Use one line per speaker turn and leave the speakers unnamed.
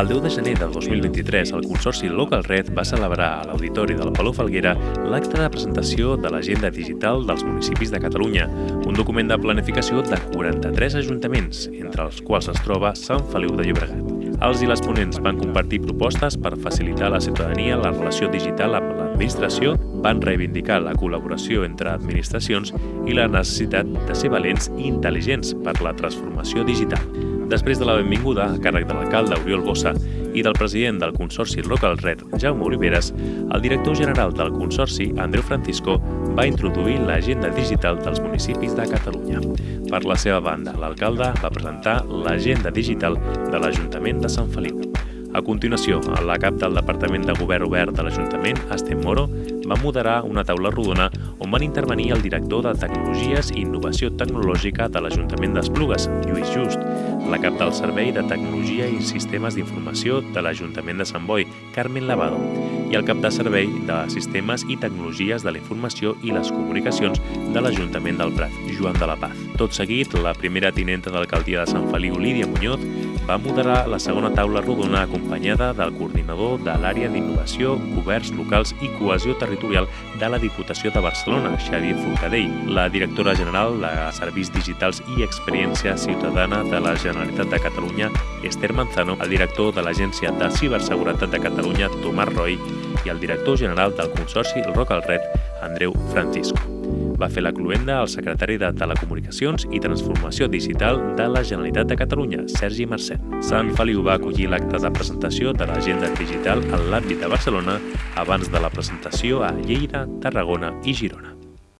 El 10 de gener del 2023, el Consorci Local Red va celebrar a l'Auditori del Palau Falguera l'acte de presentació de l'Agenda Digital dels municipis de Catalunya, un document de planificació de 43 ajuntaments, entre els quals es troba Sant Feliu de Llobregat. Els i les ponents van compartir propostes per facilitar a la ciutadania la relació digital amb l'administració, van reivindicar la col·laboració entre administracions i la necessitat de ser valents i intel·ligents per la transformació digital. Després de la benvinguda a càrrec de l'alcalde Oriol Bossa i del president del Consorci Local Red, Jaume Oliveres, el director general del Consorci, Andreu Francisco, va introduir l'agenda digital dels municipis de Catalunya. Per la seva banda, l'alcalde va presentar l'agenda digital de l'Ajuntament de Sant Feliu. A continuació, la cap del Departament de Govern Obert de l'Ajuntament, Estem Moro, va moderar una taula rodona on van intervenir el director de Tecnologies i Innovació Tecnològica de l'Ajuntament d'Esplugues, Lluís Just, la cap del Servei de Tecnologia i Sistemes d'Informació de l'Ajuntament de Sant Boi, Carmen Lavado, i el cap de Servei de Sistemes i Tecnologies de la Informació i les Comunicacions de l'Ajuntament del Prat, Joan de la Paz. Tot seguit, la primera tinenta d'alcaldia de Sant Feliu, Lídia Muñoz, va moderar la segona taula rodona acompanyada del coordinador de l'àrea d'innovació, governs locals i cohesió territorial de la Diputació de Barcelona, Xavier Forcadell, la directora general de Serveis Digitals i Experiència Ciutadana de la Generalitat de Catalunya, Esther Manzano, el director de l'Agència de Ciberseguretat de Catalunya, Tomàs Roy, i el director general del Consorci Rocal Red, Andreu Francisco va fer la cluenda al secretari de Telecomunicacions i Transformació Digital de la Generalitat de Catalunya, Sergi Mercè. Sant Feliu va acollir l'acte de presentació de l'agenda digital en l'àmbit de Barcelona abans de la presentació a Lleida, Tarragona i Girona.